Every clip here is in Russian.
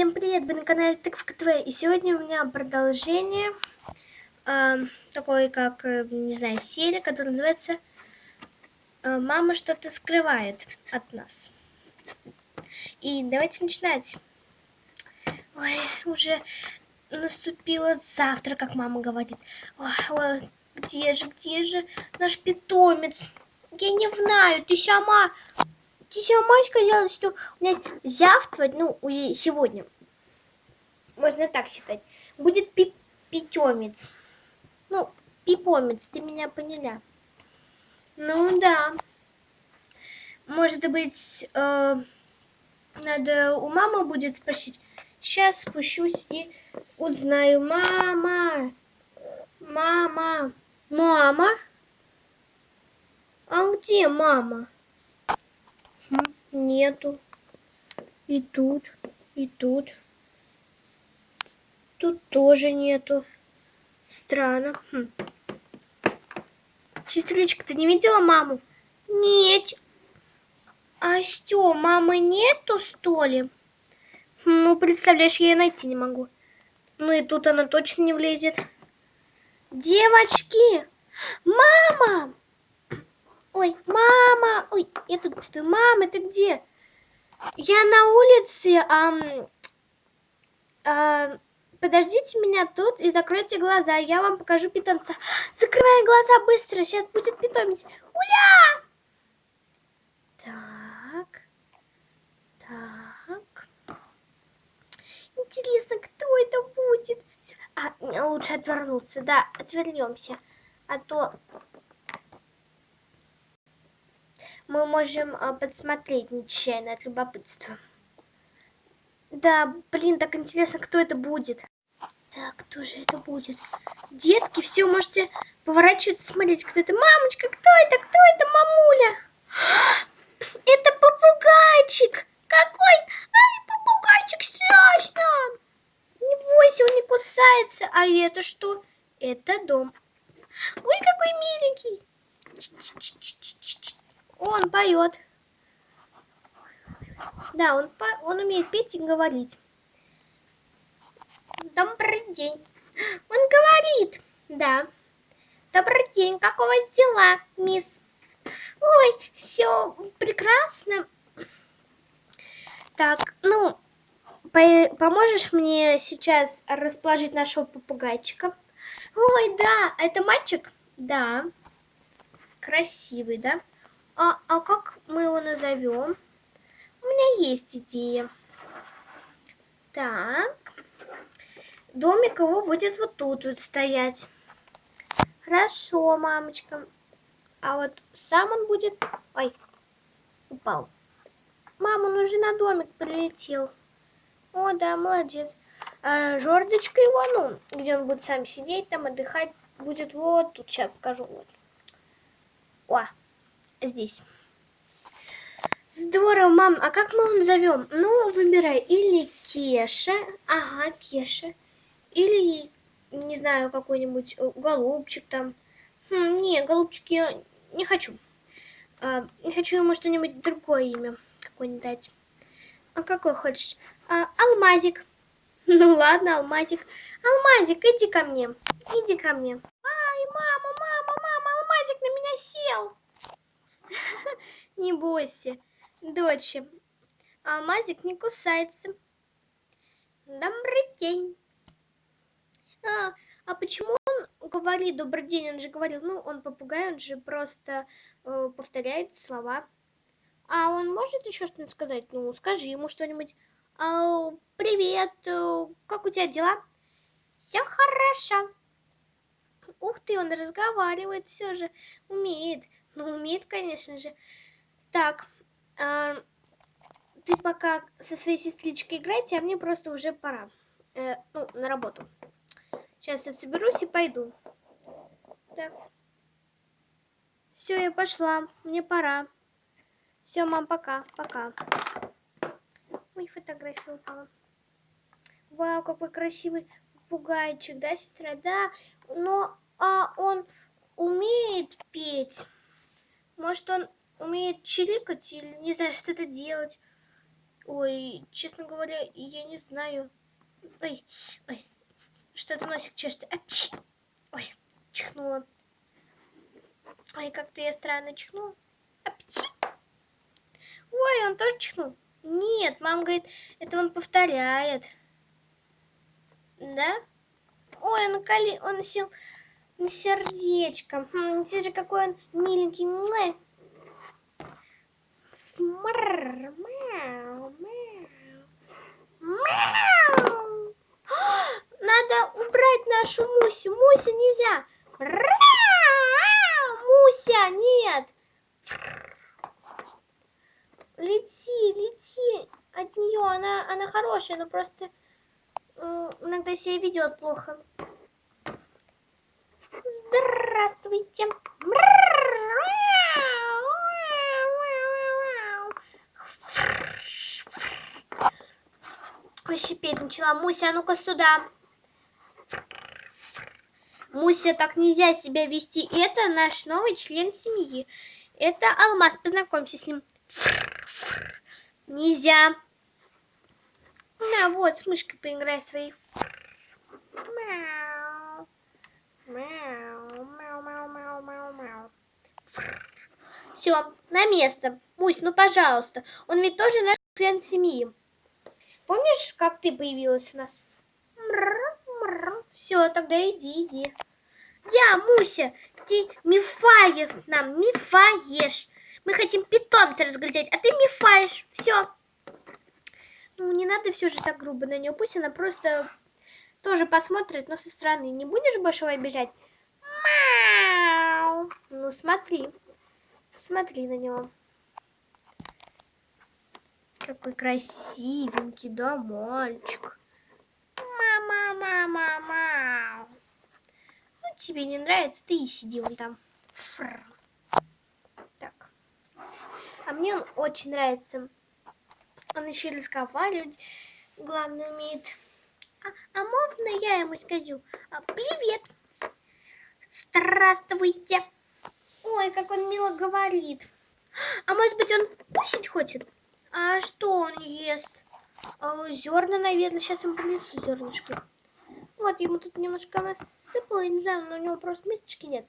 Всем привет, вы на канале Тыковка ТВ, и сегодня у меня продолжение э, такой, как, э, не знаю, серия, которая называется э, «Мама что-то скрывает от нас». И давайте начинать. Ой, уже наступило завтра, как мама говорит. Ой, ой, где же, где же наш питомец? Я не знаю, ты сама ты сама сказала, что у нас завтра, ну, сегодня, можно так считать, будет пи. Ну, пипомец, ты меня поняла. Ну, да. Может быть, э, надо у мамы будет спросить. Сейчас спущусь и узнаю. Мама! Мама! Мама? А где мама? Нету. И тут, и тут. Тут тоже нету. Странно. Хм. Сестричка, ты не видела маму? Нет. А что, мамы нету, что ли? Ну, представляешь, я ее найти не могу. Ну и тут она точно не влезет. Девочки! Мама! Ой, мама! Ой, я тут стою. Мама, ты где? Я на улице. А, а, подождите меня тут и закройте глаза. Я вам покажу питомца. Закрывай глаза быстро. Сейчас будет питомец. Уля! Так. Так. Интересно, кто это будет? А, лучше отвернуться. Да, отвернемся. А то мы можем а, подсмотреть нечаянно от любопытства. Да, блин, так интересно, кто это будет. Так, кто же это будет? Детки, все, можете поворачиваться, смотреть, кто это. Мамочка, кто это? Кто это, мамуля? Это попугайчик. Какой? Ай, попугайчик, страшно. Не бойся, он не кусается. А это что? Это дом. Ой, какой миленький. Он поет. Да, он, по... он умеет петь и говорить. Добрый день. Он говорит. Да. Добрый день. Как у вас дела, мисс? Ой, все прекрасно. Так, ну, по поможешь мне сейчас расположить нашего попугайчика? Ой, да, это мальчик? Да. Красивый, да? А, а как мы его назовем? У меня есть идея. Так. Домик его будет вот тут вот стоять. Хорошо, мамочка. А вот сам он будет... Ой, упал. Мама, он уже на домик прилетел. О, да, молодец. А жердочка его, ну, где он будет сам сидеть, там отдыхать, будет вот тут. Сейчас покажу. Вот. О, здесь. Здорово, мам. А как мы его назовем? Ну, выбирай. Или Кеша. Ага, Кеша. Или, не знаю, какой-нибудь э, голубчик там. Хм, не, голубчик я не хочу. А, хочу ему что-нибудь другое имя какое-нибудь дать. А какой хочешь? А, алмазик. Ну ладно, алмазик. Алмазик, иди ко мне. Иди ко мне. Ай, мама, мама, мама, алмазик на меня сел. Не бойся, дочь. Алмазик не кусается. Добрый день. А, а почему он говорит добрый день? Он же говорил, ну, он попугай, он же просто э, повторяет слова. А он может еще что-нибудь сказать? Ну, скажи ему что-нибудь. А, привет, э, как у тебя дела? Все хорошо. Ух ты, он разговаривает все же, умеет. Ну, умеет, конечно же. Так, э, ты пока со своей сестричкой играйте, а мне просто уже пора. Э, ну, на работу. Сейчас я соберусь и пойду. Так. Все, я пошла. Мне пора. Все, мам, пока. Пока. Ой, фотография упала. Вау, какой красивый попугайчик, да, сестра? Да, но а он умеет петь. Может, он умеет чирикать или не знаю, что-то делать. Ой, честно говоря, я не знаю. Ой, ой, что-то носик чешется. Апчи! Ой, чихнула. Ой, как-то я странно чихнула. Апчи! Ой, он тоже чихнул. Нет, мама говорит, это он повторяет. Да? Ой, он, коли... он сел на сердечко. Хм, смотри, какой он миленький. Мяу. Надо убрать нашу Мусю. Муся нельзя. Муся, нет. Лети, лети от нее. Она, она хорошая, но просто иногда себя ведет плохо. Здравствуйте. Ой, шипеть начала. Муся, а ну-ка сюда. Муся, так нельзя себя вести. Это наш новый член семьи. Это Алмаз, познакомься с ним. Нельзя. На, вот, с мышкой поиграй своей. Мяу. Мяу, мяу, мяу, мяу, мяу, мяу. Все, на место. Мусь, ну пожалуйста. Он ведь тоже наш член семьи. Помнишь, как ты появилась у нас? Все, тогда иди, иди. Я, Муся, ты мифаешь нам, мифаешь. Мы хотим питомца разглядеть, а ты мифаешь. Все. Ну, не надо все же так грубо на нее. Пусть она просто тоже посмотрит, но со стороны. Не будешь больше обижать? Мяу. Ну, смотри. Смотри на него. Какой красивенький, да, мальчик. Мама, мама, мама. Ну, тебе не нравится, ты и сиди вон там. Фр. Так. А мне он очень нравится. Он еще и разговаривать, главное, умеет. А, а можно я ему скажу? А, привет. Здравствуйте. Ой, как он мило говорит. А может быть, он кушать хочет? А что он ест? А, зерна, наверное. Сейчас ему принесу зернышки. Вот, ему тут немножко насыпала, я не знаю, но у него просто мисочки нет.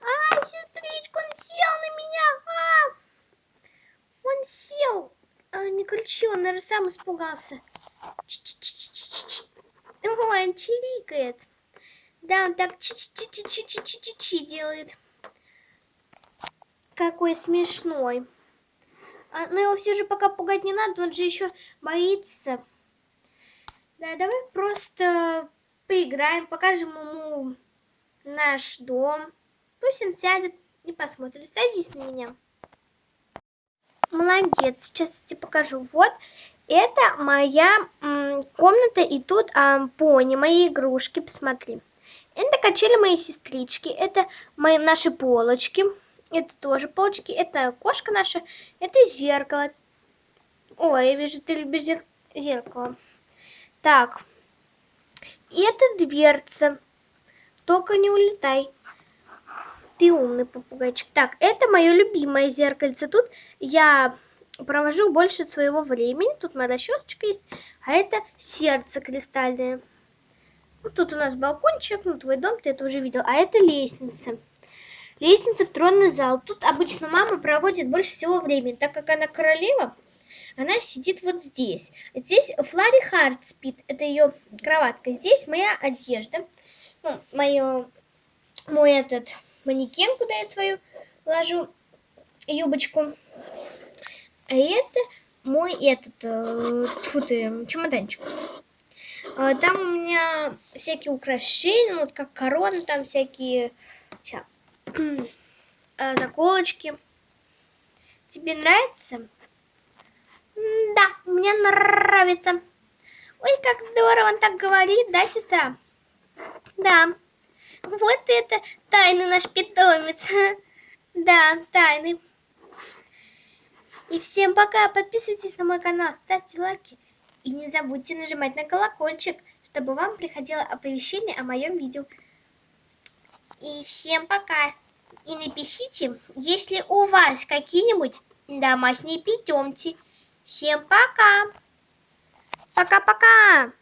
А, сестричка, он сел на меня! А! Он сел! А, не кричи, он, наверное, сам испугался. Он чирикает. Да, он так чи-чи-чи-чи-чи-чи-чи делает. Какой смешной. А, но его все же пока пугать не надо, он же еще боится. Да, давай просто поиграем, покажем ему наш дом. Пусть он сядет и посмотрит. Садись на меня. Молодец, сейчас я тебе покажу. Вот, это моя комната, и тут а, пони, мои игрушки, посмотри. Это качели моей сестрички, это мои наши полочки, это тоже полочки, это кошка наша, это зеркало. Ой, я вижу, ты любишь зер... зеркало. Так, и это дверца, только не улетай. Ты умный попугайчик. Так, это мое любимое зеркальце. Тут я провожу больше своего времени. Тут моя расчесочка есть. А это сердце кристальное. Вот тут у нас балкончик, ну твой дом, ты это уже видел. А это лестница. Лестница в тронный зал. Тут обычно мама проводит больше всего времени. Так как она королева, она сидит вот здесь. Здесь Флари Харт спит. Это ее кроватка. Здесь моя одежда. Ну, мое, мой этот манекен, куда я свою ложу юбочку. А это мой этот, э, тьфу ты, чемоданчик. А, там у меня всякие украшения, ну, вот как корона, там всякие ща, э, заколочки. Тебе нравится? Да, мне нравится. Ой, как здорово он так говорит, да, сестра? Да. Вот это тайный наш питомец. Да, тайный. И всем пока! Подписывайтесь на мой канал, ставьте лайки и не забудьте нажимать на колокольчик, чтобы вам приходило оповещение о моем видео. И всем пока! И напишите, если у вас какие-нибудь домашние питомцы. Всем пока! Пока-пока!